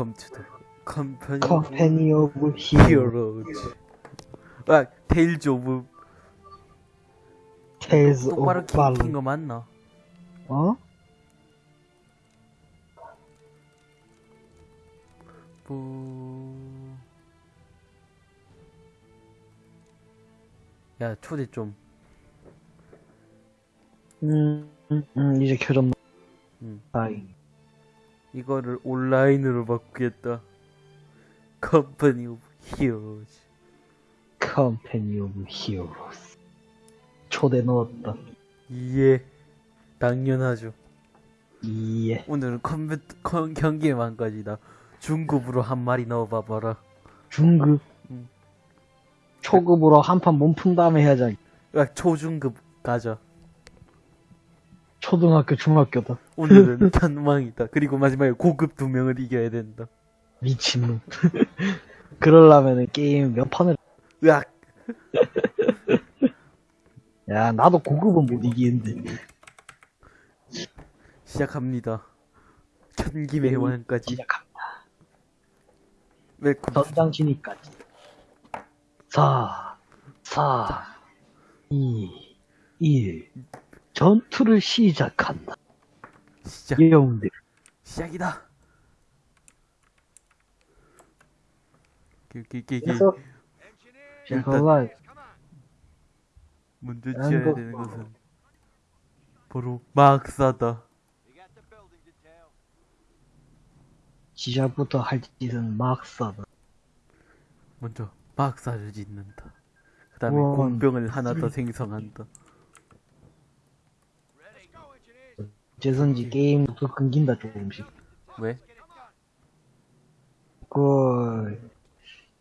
Welcome to the company 오브 of heroes. 아, 테일즈 오브 테일즈 똑바로 오브 발로 킨거 맞나? 어? 뭐... 야, 초대 좀. 음, 음, 음 이제 켜졌나? 음. 아이 이거를 온라인으로 바꾸겠다. company of heroes. 컴퍼니 오브 히어로 초대 넣었다 예. 당연하죠. 이에 오늘은 컴퓨터, 컴, 경기의 만까지다. 중급으로 한 마리 넣어봐봐라. 중급 음. 초급으로 한 판 몸 푼 다음에 해야지 야, 초중급 가자. 초등학교 중학교다 오늘은 천망이다. 그리고 마지막에 고급 두 명을 이겨야 된다. 미친놈 그러려면은 게임 몇 판을 으악! 야 나도 고급은 못 이기는데 시작합니다. 천김의 왕까지. 시작합니다 welcome. 전장 진입까지 4 4 2 1 전투를 시작한다 시작. 예용들 시작이다. 기기기기 그래서 제가 먼저 난 지어야 그- 되는 것은 바로 막사다. 시작부터 할 짓은 막 싸다 먼저 막사를 짓는다. 그 다음에. 공병을 하나 더 생성한다. 어째선지 게임도 더 끊긴다 조금씩 왜? 그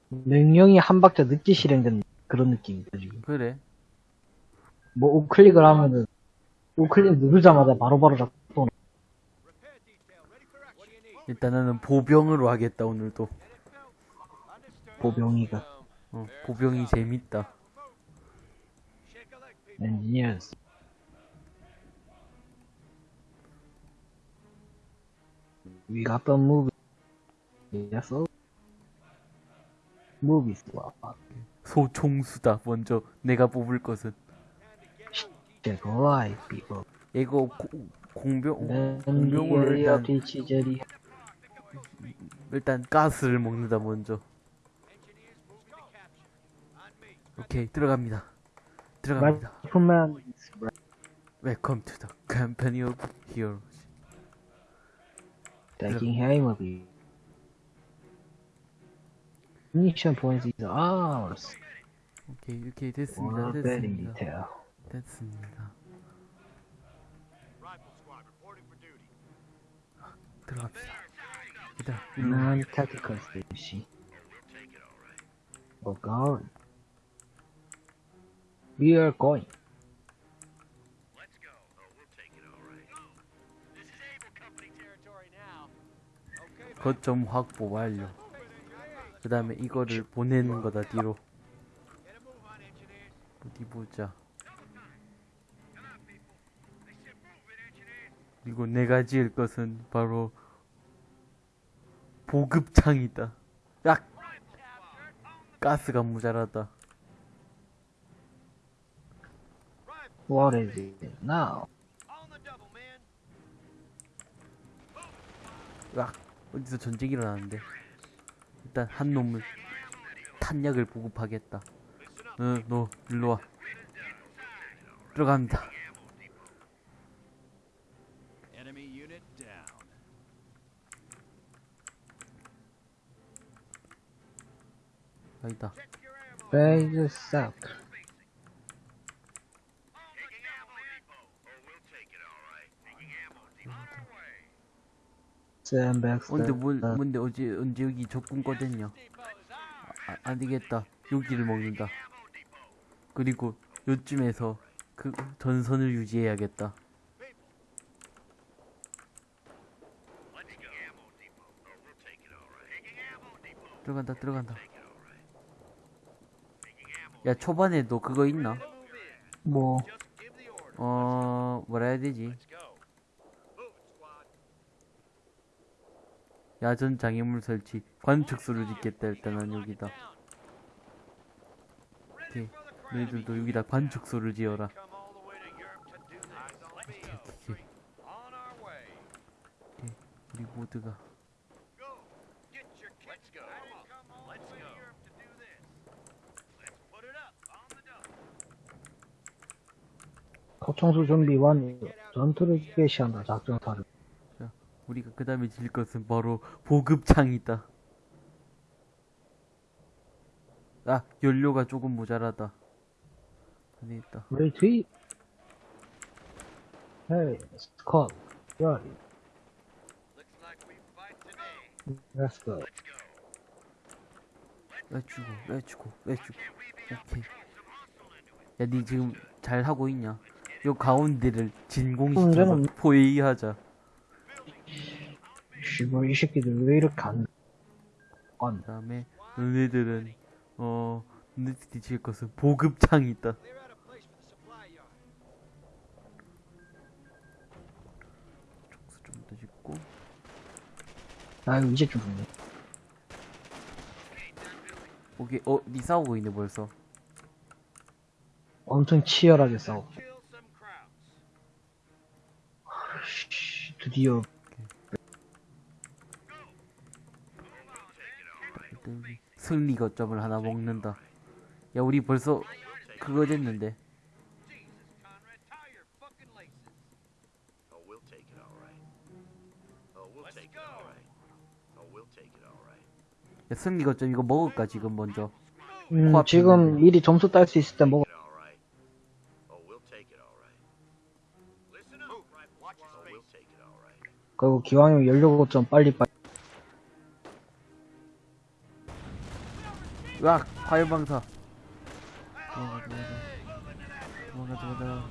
명령이 한 박자 늦게 실행된 그런 느낌이다 지금 그래. 뭐 우클릭을 하면은 우클릭 누르자마자 바로바로 작동 일단 나는 보병으로 하겠다 오늘도. 보병이가 어, 보병이 재밌다. 엔지니어스 We got the movie Yes so Movies 소총수다. 먼저 내가 뽑을 것은 Check life people 이거 고- 공병 네, 엔지니어 일단 일단 가스를 먹는다 먼저. 오케이 들어갑니다. 들어갑니다. Welcome to the company of heroes. Taking aim of you Mission points is ours 오케이 오케이 됐습니다. Wanna bet in 됐습니다. detail 됐습니다. 들어갑시다. 일단 일로 Non-tactical station We're going We are going 거점 확보 완료. 그 다음에 이거를 보내는 거다 뒤로. 어디 보자. 그리고 내가 지을 것은 바로 보급창이다. 약! 가스가 모자라다. What is it now? 약! 어디서 전쟁이 일어나는데. 일단 한 놈을 탄약을 보급하겠다. 응, 너 일로 와. 들어갑니다. Unit down. 여기다. Suck Sandbags 근데 뭔, 뭔데 어제 언제 여기 적군 꺼졌냐? 아, 안 되겠다. 여기를 먹는다. 그리고 요쯤에서 그 전선을 유지해야겠다. 들어간다, 들어간다. 야, 초반에도 그거 있나? 뭐 어, 뭐라 해야 되지? 야전 장애물 설치 관측소를 짓겠다 일단은 여기다 오케이 너희들도 여기다 관측소를 지어라. 오케이 our way. 우리 모두가. 포청수 준비 완 전투를 개시한다 작전 사료 우리가 그 다음에 질 것은 바로 보급창이다. 아 연료가 조금 모자라다. 안에 있다. 왜 뒤? 헤이 스컷 야 Looks like we fight today. Let's go. 렛츠고 렛츠고 렛츠고 오케이. 야 니 지금 잘 하고 있냐? 요 가운데를 진공시켜서 문제는- 포회의하자 씨발 이 새끼들 왜 이렇게 안 안. 그 다음에 너네들은 어 너네들이 질 것은 보급창이 있다. 촉수 좀 더 짓고 아 이제 죽네 오케이 어니 싸우고 있네 벌써 엄청 치열하게 싸워. 씨, 드디어 일단 여기 승리 거점을 하나 먹는다 야 우리 벌써 그거 됐는데. Oh. Oh. Oh. 야 승리 거점 이거 먹을까 지금 먼저 음, 지금 있는데. 일이 점수 딸 수 있을 때 먹어. Oh, Oh. 그리고 기왕이면 연료 좀 빨리 빨리 으악 화염방사. 도망가 도망가 도망가 도망가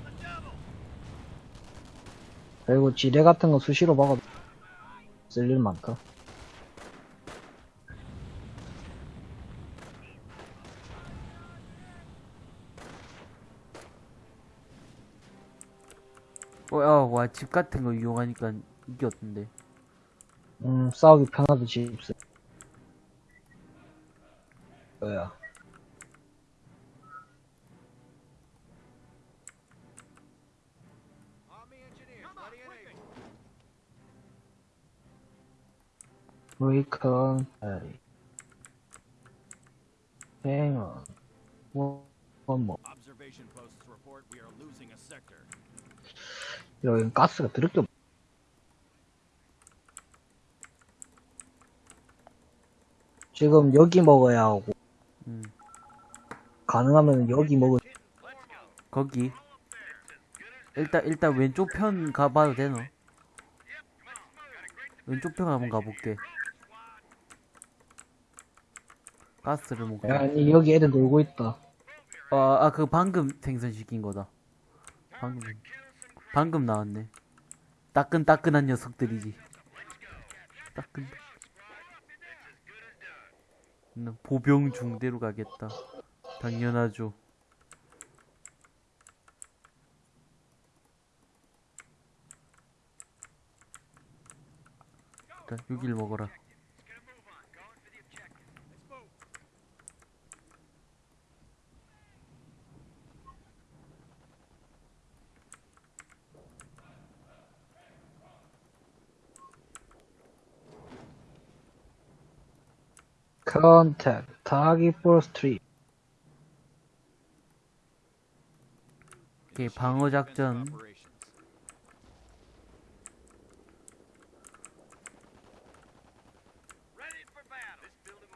그리고 지뢰 같은 거 수시로 먹어도 쓸일 많다. 어 야 와 집 같은 거 이용하니까 이겼던데? 음 싸우기 편하다 집 able. 브레이컨 losing a sector. 여긴 가스가 드럽게 없- 지금 여기 먹어야 하고 음 가능하면 여기 먹을 거기. 일단 일단 왼쪽 편 가봐도 되노? 왼쪽 편 한번 가볼게. 가스를 먹고 아니 여기 애들 놀고 있다. 아아 그 방금 생선시킨 거다. 방금 방금 나왔네. 따끈따끈한 녀석들이지. 따끈 나 보병 중대로 가겠다. 당연하죠. 일단 여길 먹어라 컨택 타기 포 스트릿 오케이 방어 작전 Operations. Ready for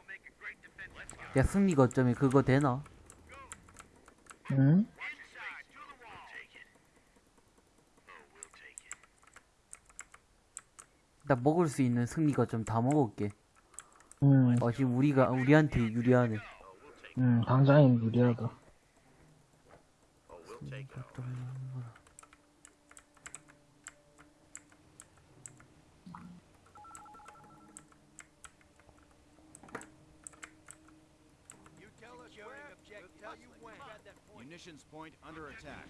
make a great defense. Let's go. 야 승리 거점에 그거 되나? 응? Oh. 나 먹을 수 있는 승리 거점 다 먹을게 응, 어 지금 우리가 우리한테 유리하네 응, 당장이 유리하다. Oh. Munitions point under attack.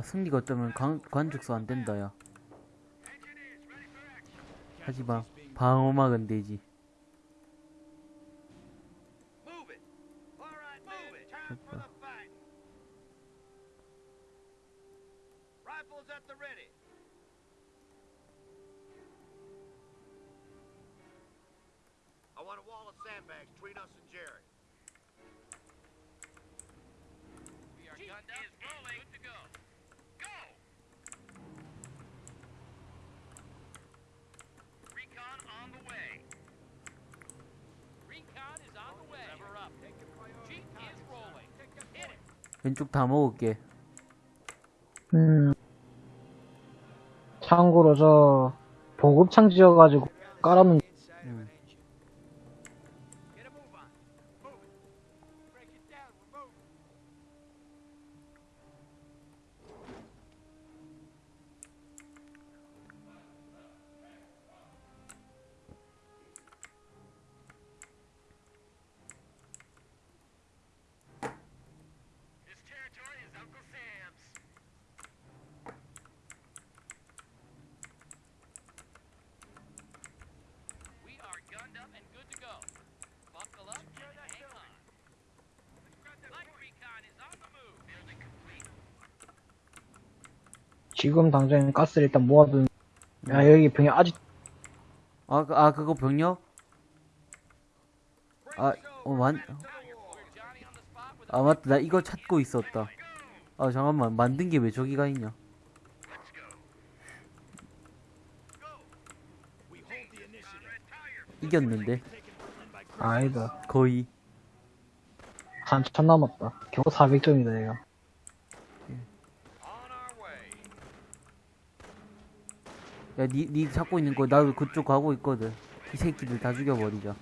아 승리가 어쩌면 관, 관죽수 안 된다 야. 하지마. 방어막은 되지 왼쪽 다 먹을게 음. 참고로 저 보급창 지어가지고 깔아놓은 지금 당장 가스를 일단 모아둔. 야 여기 병이 아직 아, 그- 아 그거 병력? 아, 어, 아 맞다. 나 이거 찾고 있었다. 아 잠깐만. 만든 게 왜 저기가 있냐. 이겼는데. 아니다 거의. 한참 남았다. 겨우 400점이다 얘가 야 니 니 찾고 있는 거 나도 그쪽 가고 있거든 이 새끼들 다 죽여버리자.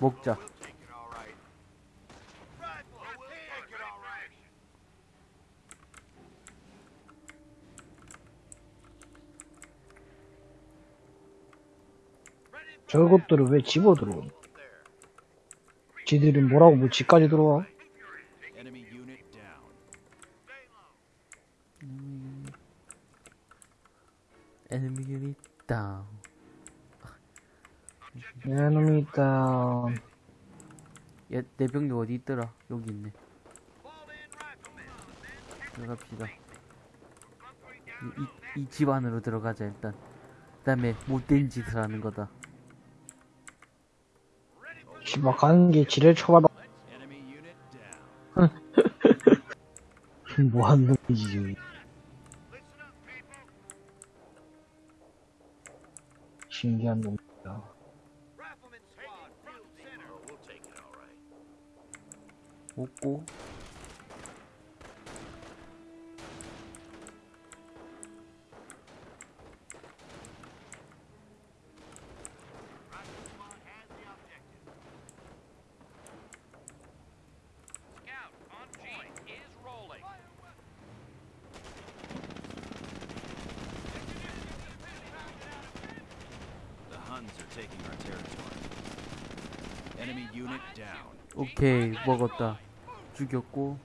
먹자 저것들을 왜 집어 들어오냐 There. 지들이 뭐라고 뭐 집까지 들어와 Enemy unit down. 에너미 유닛 다운. 에너미 다운. 야내 병력 어디 있더라? 여기 있네. 들어갑시다. 이집 안으로 들어가자 일단. 그 다음에 못된 짓을 하는 거다. 씨발 가는 게 지뢰 쳐봐봐 Enemy unit down. 뭐하는 놈이지? 지금 신기한 Rifleman squad, taking our territory. Enemy unit down. 오케이 먹었다 죽였고.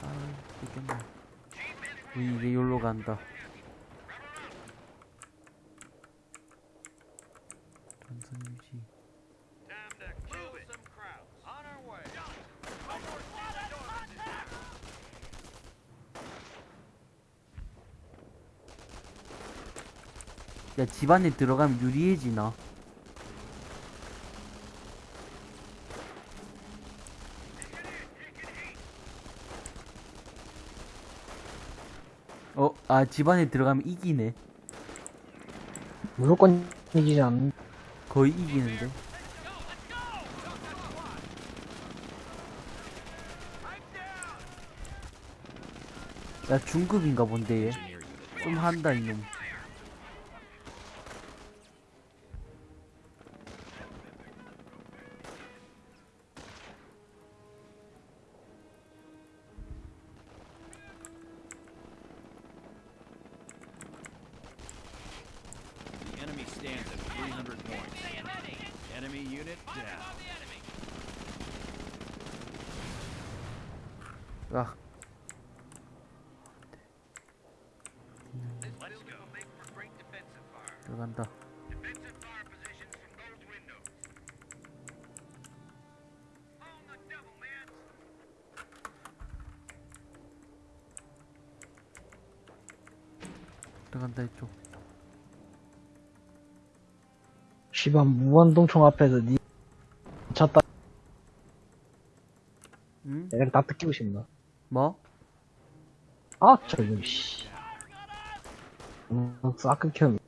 아 죽겠네 우리 이제 여기로 간다 전선 유지 Time to kill some crowds. On our way. 야 집안에 들어가면 유리해지나? 어, 아 집안에 들어가면 이기네. 무조건 이기지 않는 거의 이기는데. 야 중급인가 본데 얘. 좀 한다 이놈 시방 무한동총 앞에서 니 쳤다 응? 내가 다 뜯기고 싶나 뭐? 아 저기 씨 음, 싹 building.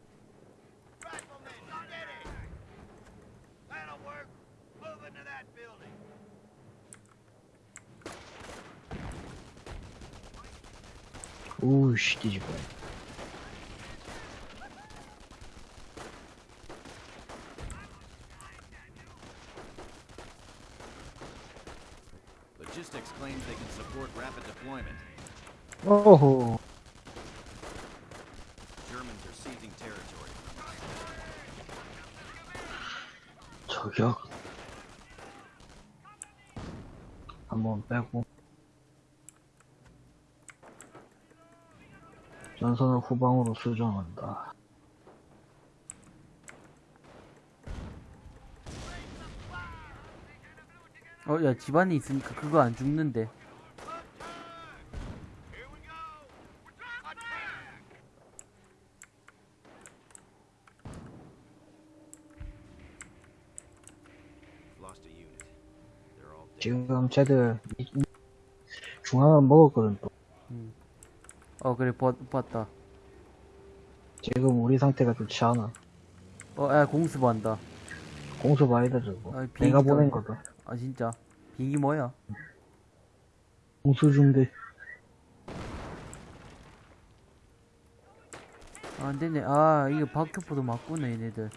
오우씨 뒤집어 Logistics 오호. 저격 한번 빼고 전선을 후방으로 수정한다 어, 야, 집안에 있으니까 그거 안 죽는데. 지금 쟤들 중앙은 먹었거든 또 어, 그래, 봤, 봤다. 지금 우리 상태가 좋지 않아 어, 야, 공수반다. 공수 돼 저거 아, 내가 보낸. 거다 아, 진짜. 비행기 뭐야? 공수 중대 아, 안 되네. 아, 이거 박격포도 맞구나, 얘네들.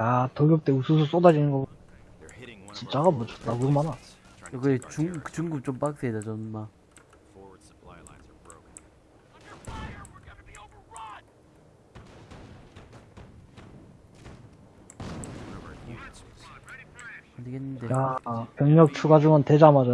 야 돌격대 우수수 쏟아지는 거 They're hitting one of 진짜가 뭐 forward 존나 많아 our 중. 중국 좀 빡세다, 정말. Forward supply lines are broken. Under fire. We're gonna be overrun. One of our units was 안 되겠는데. 야 병력 추가 중원 되자마자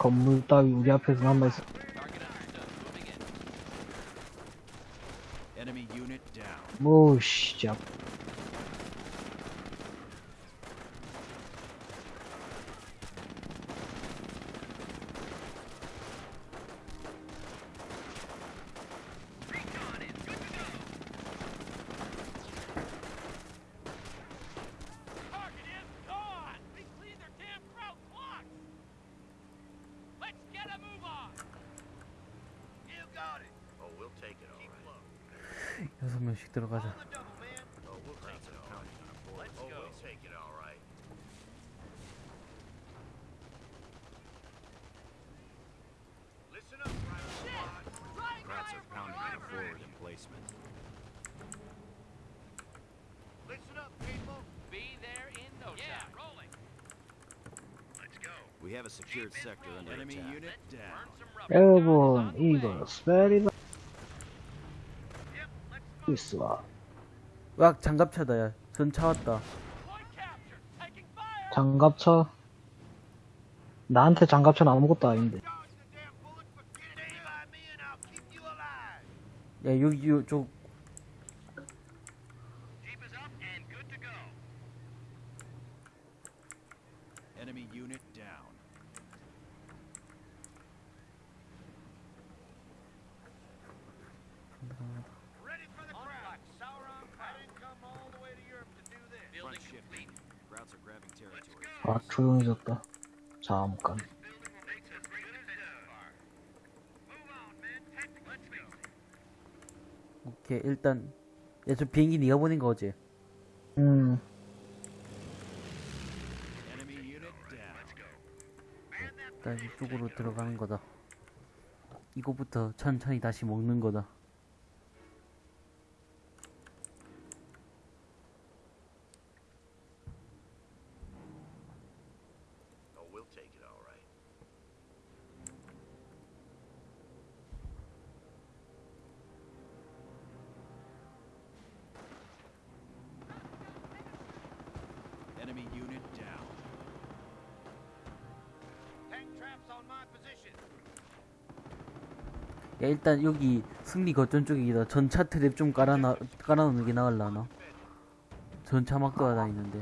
건물 따위 우리 앞에서 남아있어 Target understood. Moving in. enemy unit down. 뭐씨 자 Recon is good to go. Target is gone. We cleaned their damn crowd blocks. Let's get a move on. You got it. Oh, we'll take it all right. 여섯 명씩 들어가자. On the double, man. Oh, we'll take it all right. Let's oh, go. we'll take it all right. Listen up, private squad. Rats are pounding on a forward emplacement. Listen up, people. Be there in no yeah, time. rolling. Let's go. We have a secured sector under enemy attack. unit down. Burn some rubber. 여러분 이거 move. 있어 와, 장갑차다, 야. 전차 왔다. 장갑차 나한테 장갑차는 아무것도 아닌데 the damn bullets, but stay by me and I'll keep you alive. 야, 여기, 요, 저, Jeep is up and good to go. Enemy unit down. Ready for the crowd. Sauron, I didn't come all the way to Europe to do this. Front shifting. Krauts are grabbing territory. 아, 조용해졌다. 잠깐. 오케이 일단 야 저 비행기 네가 보낸 거 어제 음. 일단 이쪽으로 들어가는 거다 이거부터 천천히 다시 먹는 거다 일단 여기 승리 거점 쪽이다 전차 트랩 좀 깔아놔 깔아놓는 게 나을라나 전차 막 돌아다니는데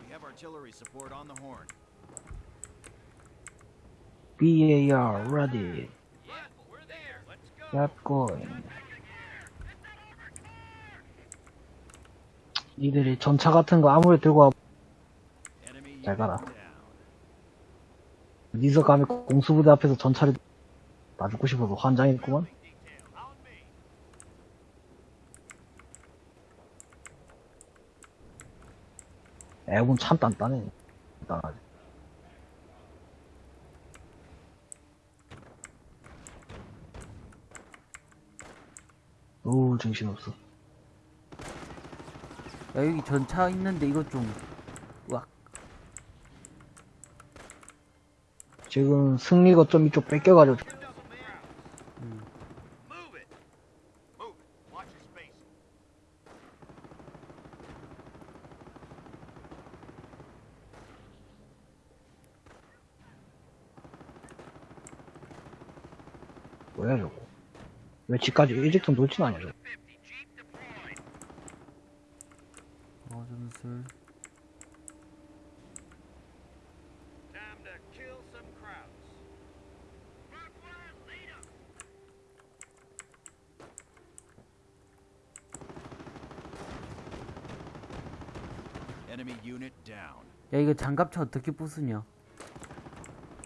We have artillery support on the horn. BAR ready. Get going. 니들이 전차 같은 거 아무리 들고 와, 잘 가라. 니서 감히 공수부대 앞에서 전차를 나 죽고 싶어서 환장했구만. 애군 참 단단해. 단단하지. 오, 정신없어. 야 여기 전차 있는데 이거 좀 으악 지금 승리 거점 이쪽 뺏겨가지고 음. 뭐야 저거? 왜 집까지 일직선 돌진 않냐 저거? 50 Jeep deployed. 어 야 이거 장갑차 어떻게 부수냐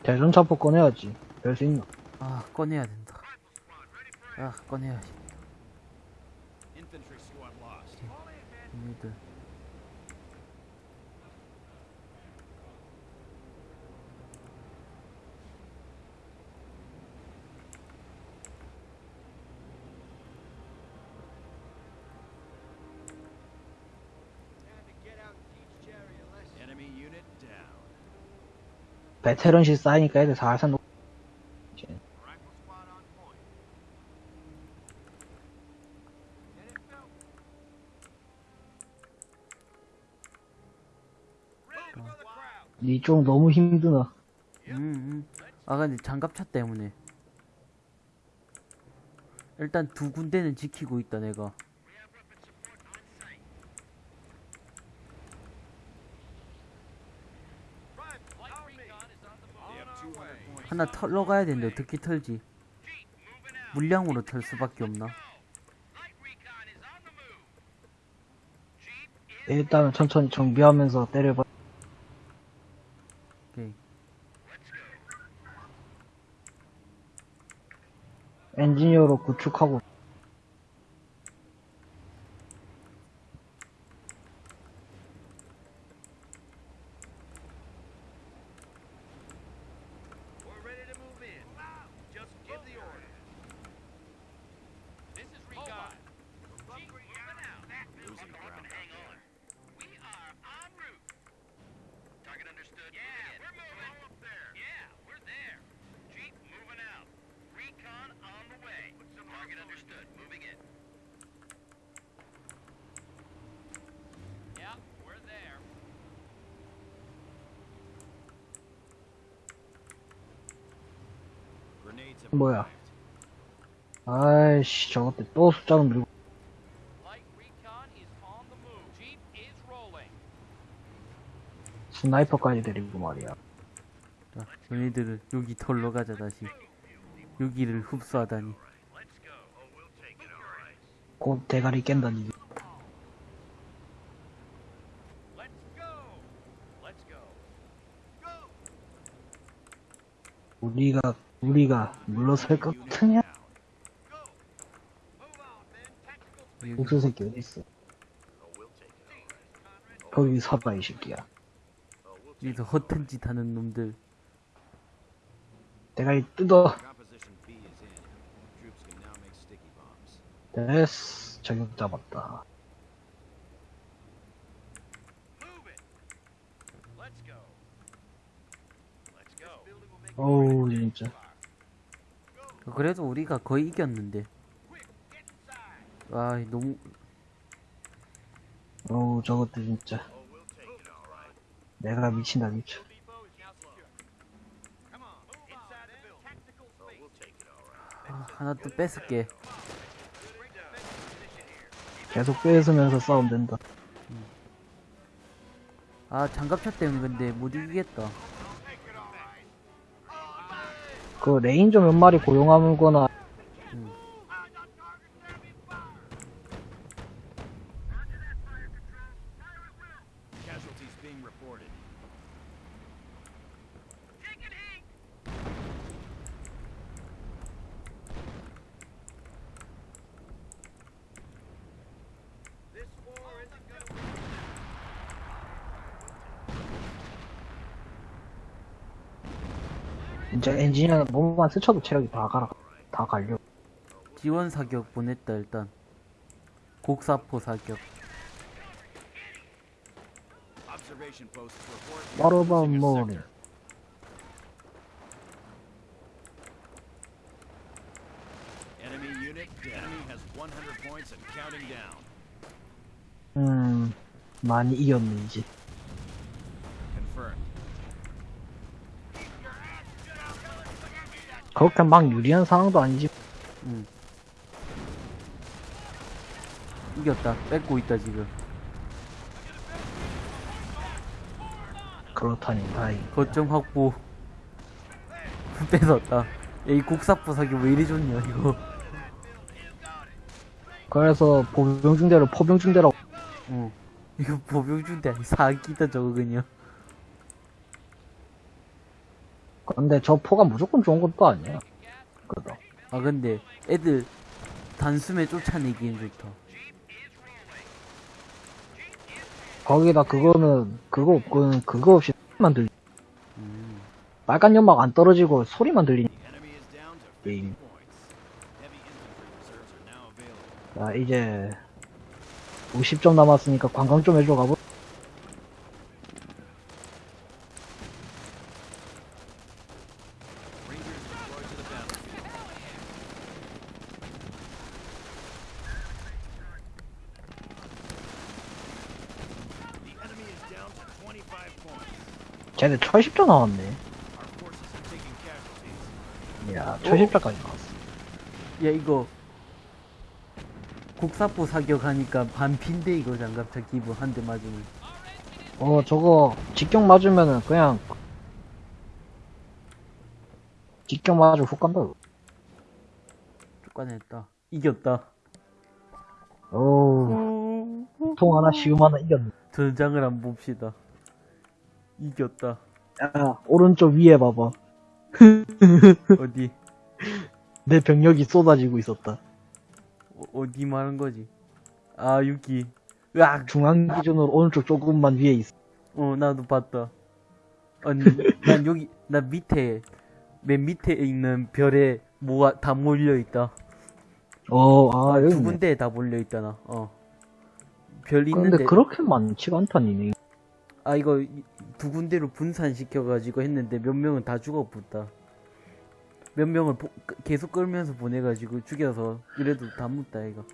대전차포 꺼내야지. 별수 있나? 아 꺼내야 된다 아 꺼내야지 베테런시 쌓이니까 애들 살살 crowd. 니쪽 너무 힘드나? 음, 음. 아 근데 장갑차 때문에 일단 두 군데는 지키고 있다 내가 하나 털러 가야 되는데 어떻게 털지? 물량으로 털 수밖에 없나? is 일단은 천천히 정비하면서 때려봐. 오케이. 엔지니어로 구축하고 따로 밀고 스나이퍼까지 데리고 말이야. 자, 얘네들을 여기 털러 가자 다시. 여기를 흡수하다니. 곧 대가리 깬다니. 우리가 우리가 물러설 것 같으냐? 복수 새끼 어딨어? 거기 서봐, 이 새끼야. 여기서 허튼 짓 하는 놈들. 뜯어. Make sticky bombs. 됐어. 저격 잡았다. 어우, 진짜. 그래도 우리가 거의 이겼는데. 아, 너무 어우, 저것도 진짜. 내가 미친다, 미쳐. 아, 하나 또 뺏을게. 계속 뺏으면서 싸우면 된다. 아, 장갑차 때문에 근데 못 이기겠다. 그 레인저 몇 마리 고용하거나 진짜 엔지니어 몸만 스쳐도 체력이 다 가라. 다 갈려. 지원 사격 보냈다 일단. 곡사포 사격. Observation posts report. What about losing a morning? sector. Enemy unit. Enemy has 100 points and counting down. 음, 많이 이겼네, 이제. 그렇게 막 유리한 상황도 아니지. 응. 이겼다. 뺏고 있다 지금. 그렇다니, 다행. 거점 확보. 뺏었다. 야, 이 곡사포 사격 왜 이리 좋냐 이거. 그래서 보병중대로 포병중대로 어. 이거 보병준대 아니 사기다 저거 그냥. 근데 저 포가 무조건 좋은 것도 아니야. 그거. 아 근데 애들 단숨에 쫓아내기엔 좋다. 거기다 그거는 그거 없고는 그거 없이 소리만 들리. 음. 빨간 연막 안 떨어지고 소리만 들리니. The enemy is down to 50 Game. points. Heavy infantry reserves are now available. 자 이제 50점 남았으니까 관광 좀 해줘 가보. Rangers deployed to the battlefield. The enemy is down to 25 쟤네 1010점 나왔네. 야 1010점까지 나왔어. 야 이거 곡사포 사격하니까 반핀데 이거 장갑차 기부 한 대 맞으면. 어 저거 직격 맞으면은 그냥 직격 맞으면 훅 간다. 쫓아냈다. 이겼다. 어우 통 하나 시음 하나 이겼네. 전장을 한번 봅시다. 이겼다. 야 오른쪽 위에 봐봐. 어디? 내 병력이 쏟아지고 있었다. 어, 어디 말한 거지? 아, 여기. 으악! 중앙 기준으로 오른쪽 조금만 위에 있어. 어, 나도 봤다. 아니, 난 여기, 나 밑에, 맨 밑에 있는 별에 뭐가 다 몰려있다. 어, 아, 여기 두. 군데에 다 몰려있잖아, 어. 별 근데 있는데, 그렇게 많지가 않다 니네. 아, 이거 이- 두 군데로 분산시켜가지고 했는데 몇 명은 다 죽어붙다. 몇 명을 보- 끄- 계속 끌면서 보내가지고 죽여서, 이래도 다 묻다, 이거.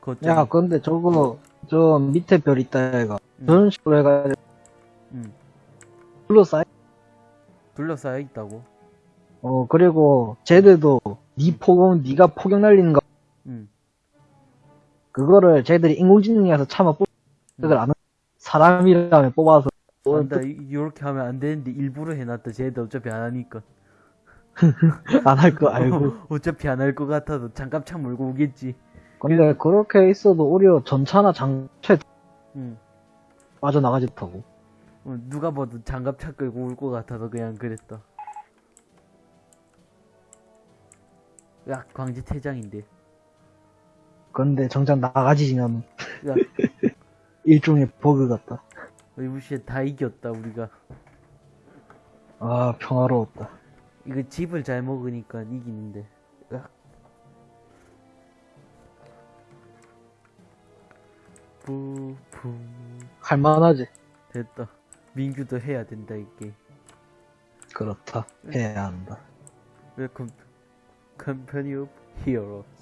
거점. 야, 근데 저거, 저 밑에 별 있다, 얘가. 음. 저런 식으로 해가지고, 음, 둘러싸여. 둘러싸여 있다고. 어, 그리고, 쟤들도, 니 포경, 니가 포경 날리는 거, 음. 그거를 쟤들이 인공지능에서 참아 뽑, 쟤들 아는, 사람이라면 뽑아서 어, 안다 이렇게 하면 안 되는데 일부러 해놨다 쟤도 어차피 안 하니까 안 할 거 알고. 어차피 안 할 것 같아도 장갑 창 몰고 오겠지 근데 그렇게 있어도 오히려 전차나 장체 응. 빠져나가지 못하고. 어, 누가 봐도 장갑 차 끌고 올 것 같아서 그냥 그랬다 야 광지 퇴장인데 근데 정작 나가지면 야 일종의 버그 같다. 의무시에 다 이겼다 우리가 아, 평화로웠다. 이거 집을 잘 먹으니까 이기는데 으악. 부품 할만하지. 됐다 민규도 해야 된다 이게 그렇다. 해야 한다. Welcome Company of Heroes